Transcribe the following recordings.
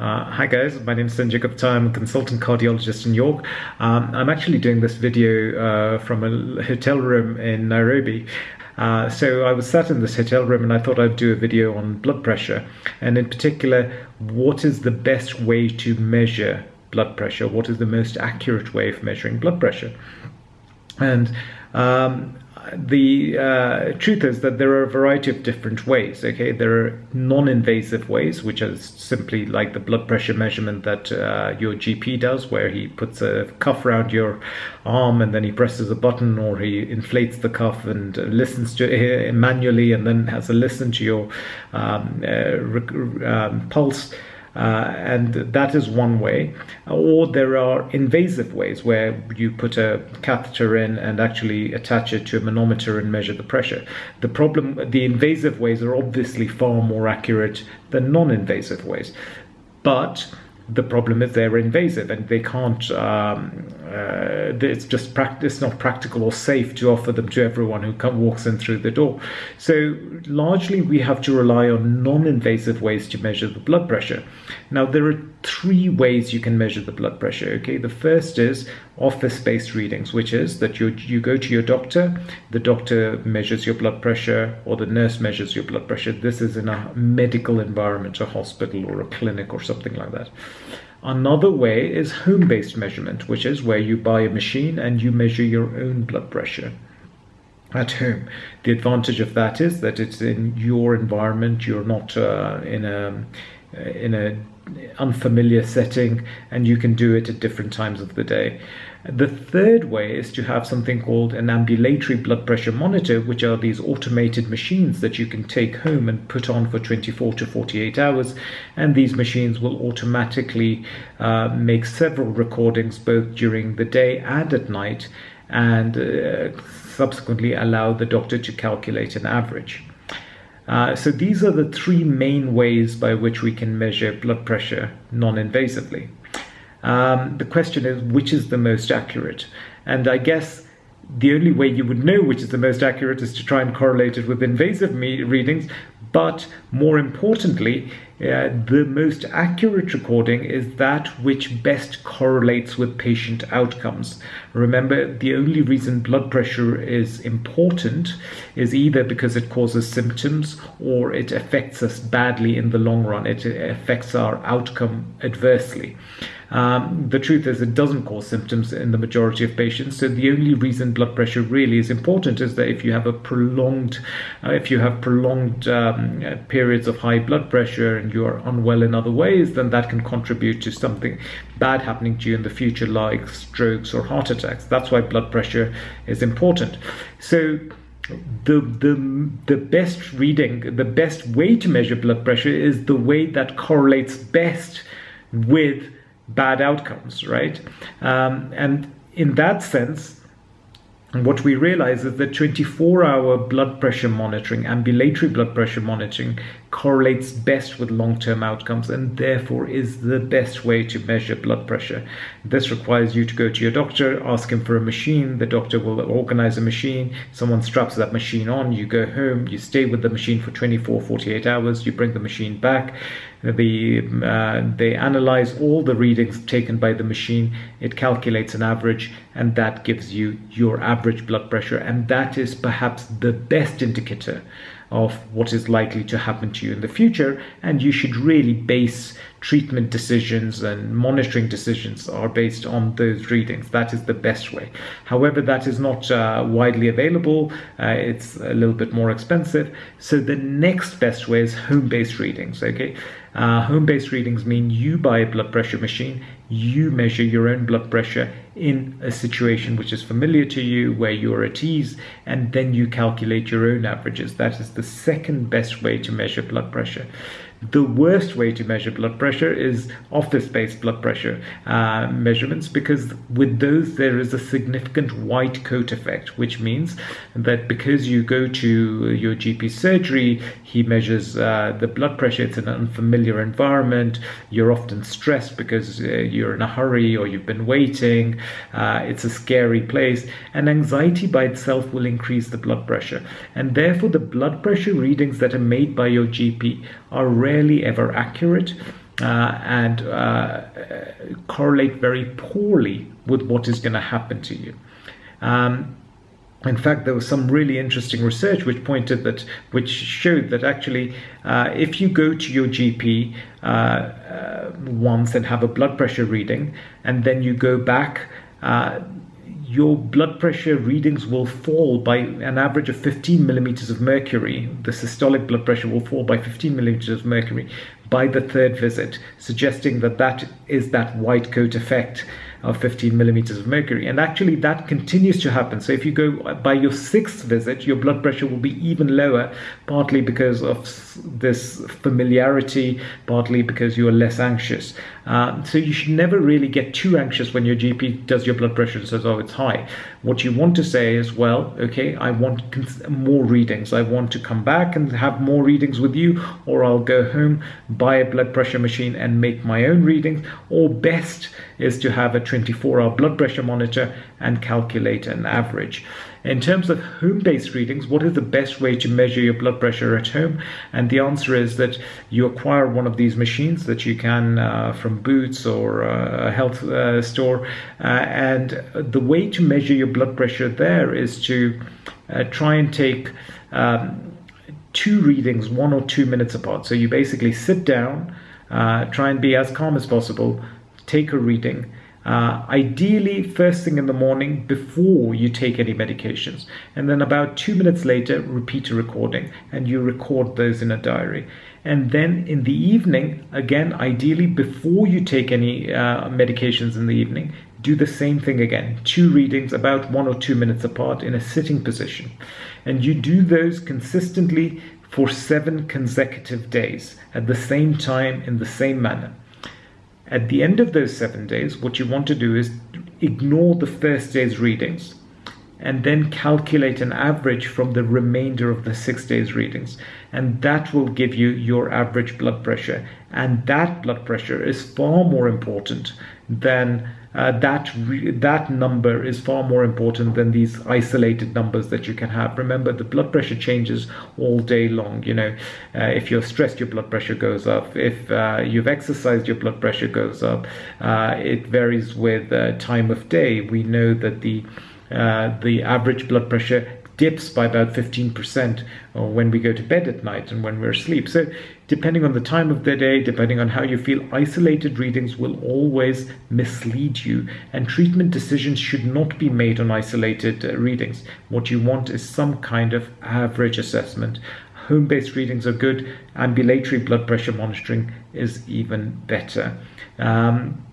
Uh, hi guys, my name is Sanjay Gupta. I'm a consultant cardiologist in York. Um, I'm actually doing this video uh, from a hotel room in Nairobi. Uh, so I was sat in this hotel room and I thought I'd do a video on blood pressure and in particular, what is the best way to measure blood pressure? What is the most accurate way of measuring blood pressure? And um, the uh, truth is that there are a variety of different ways. Okay, there are non-invasive ways, which are simply like the blood pressure measurement that uh, your GP does, where he puts a cuff around your arm and then he presses a button, or he inflates the cuff and listens to it manually, and then has a listen to your um, uh, um, pulse. Uh, and that is one way. Or there are invasive ways where you put a catheter in and actually attach it to a manometer and measure the pressure. The problem, the invasive ways are obviously far more accurate than non-invasive ways. But the problem is they're invasive and they can't um, uh, it's just practice not practical or safe to offer them to everyone who come, walks in through the door. So largely we have to rely on non-invasive ways to measure the blood pressure. Now there are three ways you can measure the blood pressure okay? The first is office-based readings which is that you you go to your doctor the doctor measures your blood pressure or the nurse measures your blood pressure. This is in a medical environment a hospital or a clinic or something like that Another way is home-based measurement, which is where you buy a machine and you measure your own blood pressure at home. The advantage of that is that it's in your environment. You're not uh, in a in an unfamiliar setting and you can do it at different times of the day. The third way is to have something called an ambulatory blood pressure monitor, which are these automated machines that you can take home and put on for 24 to 48 hours. And these machines will automatically uh, make several recordings both during the day and at night and uh, subsequently allow the doctor to calculate an average. Uh, so these are the three main ways by which we can measure blood pressure non-invasively. Um, the question is, which is the most accurate? And I guess the only way you would know which is the most accurate is to try and correlate it with invasive readings. But more importantly, uh, the most accurate recording is that which best correlates with patient outcomes. Remember, the only reason blood pressure is important is either because it causes symptoms or it affects us badly in the long run. It affects our outcome adversely. Um, the truth is it doesn't cause symptoms in the majority of patients. So the only reason blood pressure really is important is that if you have a prolonged, uh, if you have prolonged um, periods of high blood pressure and you're unwell in other ways, then that can contribute to something bad happening to you in the future, like strokes or heart attacks. That's why blood pressure is important. So the the the best reading, the best way to measure blood pressure is the way that correlates best with bad outcomes, right? Um, and in that sense, what we realize is that 24 hour blood pressure monitoring, ambulatory blood pressure monitoring, correlates best with long term outcomes and therefore is the best way to measure blood pressure. This requires you to go to your doctor, ask him for a machine. The doctor will organize a machine. Someone straps that machine on. You go home, you stay with the machine for 24, 48 hours. You bring the machine back. The, uh, they analyze all the readings taken by the machine. It calculates an average, and that gives you your average blood pressure. And that is perhaps the best indicator of what is likely to happen to you in the future. And you should really base treatment decisions and monitoring decisions are based on those readings. That is the best way. However, that is not uh, widely available. Uh, it's a little bit more expensive. So the next best way is home-based readings, okay? Uh, home-based readings mean you buy a blood pressure machine, you measure your own blood pressure in a situation which is familiar to you, where you're at ease, and then you calculate your own averages. That is the second best way to measure blood pressure. The worst way to measure blood pressure is office-based blood pressure uh, measurements because with those there is a significant white coat effect, which means that because you go to your GP surgery, he measures uh, the blood pressure, it's an unfamiliar environment, you're often stressed because uh, you're in a hurry or you've been waiting, uh, it's a scary place, and anxiety by itself will increase the blood pressure. And therefore the blood pressure readings that are made by your GP are rarely ever accurate uh, and uh, correlate very poorly with what is going to happen to you. Um, in fact, there was some really interesting research which pointed that, which showed that actually, uh, if you go to your GP uh, uh, once and have a blood pressure reading, and then you go back, uh, your blood pressure readings will fall by an average of 15 millimeters of mercury. The systolic blood pressure will fall by 15 millimeters of mercury by the third visit, suggesting that that is that white coat effect of 15 millimeters of mercury. And actually, that continues to happen. So, if you go by your sixth visit, your blood pressure will be even lower, partly because of this familiarity, partly because you are less anxious. Uh, so, you should never really get too anxious when your GP does your blood pressure and says, Oh, it's high. What you want to say is, Well, okay, I want more readings. I want to come back and have more readings with you, or I'll go home, buy a blood pressure machine, and make my own readings. Or best is to have a 24 hour blood pressure monitor and calculate an average. In terms of home based readings, what is the best way to measure your blood pressure at home? And the answer is that you acquire one of these machines that you can uh, from Boots or uh, a health uh, store. Uh, and the way to measure your blood pressure there is to uh, try and take um, two readings one or two minutes apart. So you basically sit down, uh, try and be as calm as possible, take a reading uh, ideally, first thing in the morning before you take any medications. And then about two minutes later, repeat a recording and you record those in a diary. And then in the evening, again, ideally before you take any uh, medications in the evening, do the same thing again. Two readings about one or two minutes apart in a sitting position. And you do those consistently for seven consecutive days at the same time in the same manner. At the end of those seven days, what you want to do is ignore the first day's readings and then calculate an average from the remainder of the six days readings. And that will give you your average blood pressure. And that blood pressure is far more important than uh, that that number is far more important than these isolated numbers that you can have. Remember, the blood pressure changes all day long. You know, uh, if you're stressed, your blood pressure goes up. If uh, you've exercised, your blood pressure goes up. Uh, it varies with uh, time of day. We know that the uh, the average blood pressure dips by about 15% when we go to bed at night and when we're asleep. So, depending on the time of the day, depending on how you feel, isolated readings will always mislead you. And treatment decisions should not be made on isolated uh, readings. What you want is some kind of average assessment. Home based readings are good, ambulatory blood pressure monitoring is even better. Um,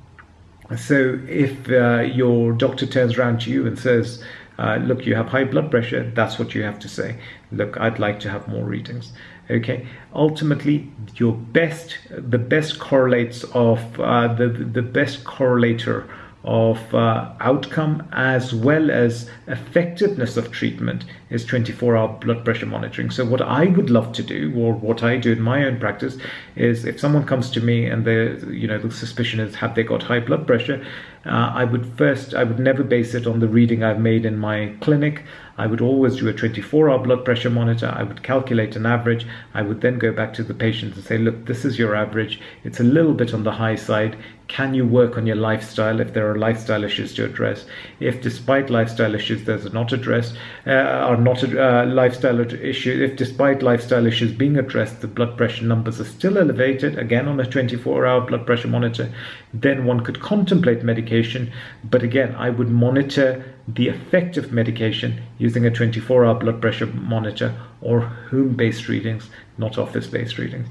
so, if uh, your doctor turns around to you and says, uh, look, you have high blood pressure, that's what you have to say. Look, I'd like to have more readings. Okay, ultimately, your best, the best correlates of uh, the the best correlator of uh, outcome as well as effectiveness of treatment is 24 hour blood pressure monitoring. So, what I would love to do, or what I do in my own practice, is if someone comes to me and the you know the suspicion is have they got high blood pressure, uh, I would first I would never base it on the reading I've made in my clinic. I would always do a 24 hour blood pressure monitor. I would calculate an average. I would then go back to the patient and say, look, this is your average. It's a little bit on the high side. Can you work on your lifestyle if there are lifestyle issues to address? If despite lifestyle issues there's not addressed, uh, are not uh, lifestyle issue, if despite lifestyle issues being addressed, the blood pressure numbers are still elevated, again on a 24 hour blood pressure monitor, then one could contemplate medication. But again, I would monitor the effect of medication using a 24 hour blood pressure monitor or home based readings, not office based readings.